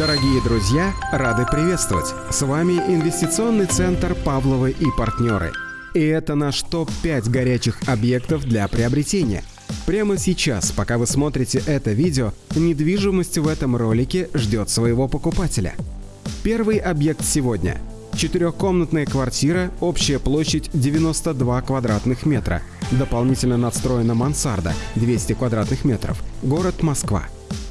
Дорогие друзья, рады приветствовать! С вами инвестиционный центр «Павловы и партнеры». И это наш топ-5 горячих объектов для приобретения. Прямо сейчас, пока вы смотрите это видео, недвижимость в этом ролике ждет своего покупателя. Первый объект сегодня – четырехкомнатная квартира, общая площадь 92 квадратных метра. Дополнительно надстроена мансарда 200 квадратных метров. Город Москва.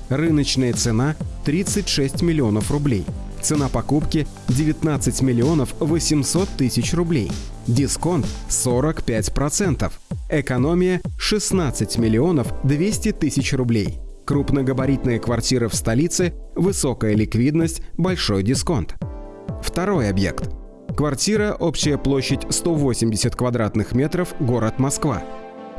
Рыночная цена 36 миллионов рублей. Цена покупки 19 миллионов 800 тысяч рублей. Дисконт 45%. Экономия 16 миллионов 200 тысяч рублей. Крупногабаритная квартира в столице, высокая ликвидность, большой дисконт. Второй объект. Квартира, общая площадь 180 квадратных метров, город Москва.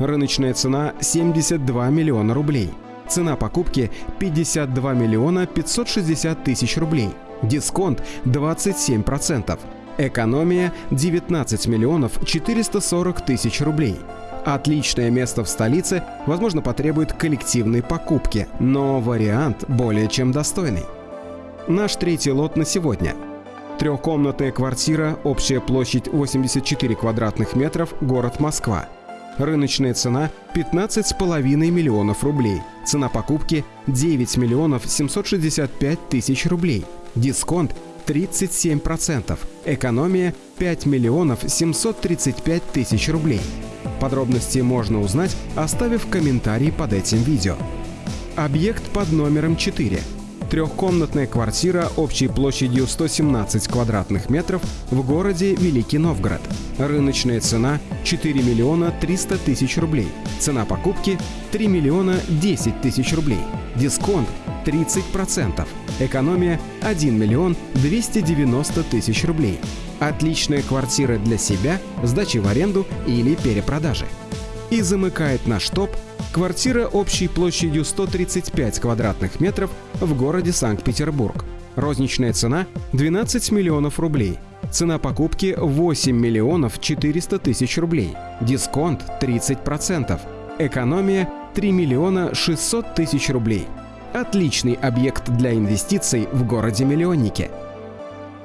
Рыночная цена 72 миллиона рублей. Цена покупки 52 миллиона 560 тысяч рублей. Дисконт 27%. Экономия 19 миллионов 440 тысяч рублей. Отличное место в столице, возможно, потребует коллективной покупки, но вариант более чем достойный. Наш третий лот на сегодня. Трехкомнатная квартира, общая площадь 84 квадратных метров, город Москва. Рыночная цена 15,5 миллионов рублей. Цена покупки 9 миллионов 765 тысяч рублей. Дисконт 37%. Экономия 5 миллионов 735 тысяч рублей. Подробности можно узнать, оставив комментарий под этим видео. Объект под номером 4 трехкомнатная квартира общей площадью 117 квадратных метров в городе Великий Новгород. Рыночная цена 4 миллиона 300 тысяч рублей. Цена покупки 3 миллиона 10 тысяч рублей. Дисконт 30%. Экономия 1 миллион 290 тысяч рублей. Отличная квартира для себя, сдачи в аренду или перепродажи. И замыкает наш топ Квартира общей площадью 135 квадратных метров в городе Санкт-Петербург. Розничная цена 12 миллионов рублей. Цена покупки 8 миллионов 400 тысяч рублей. Дисконт 30%. Экономия 3 миллиона 600 тысяч рублей. Отличный объект для инвестиций в городе-миллионнике.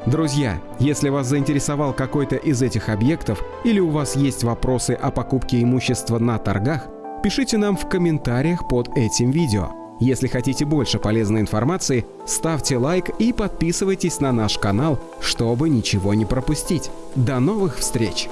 Друзья, если вас заинтересовал какой-то из этих объектов или у вас есть вопросы о покупке имущества на торгах, пишите нам в комментариях под этим видео. Если хотите больше полезной информации, ставьте лайк и подписывайтесь на наш канал, чтобы ничего не пропустить. До новых встреч!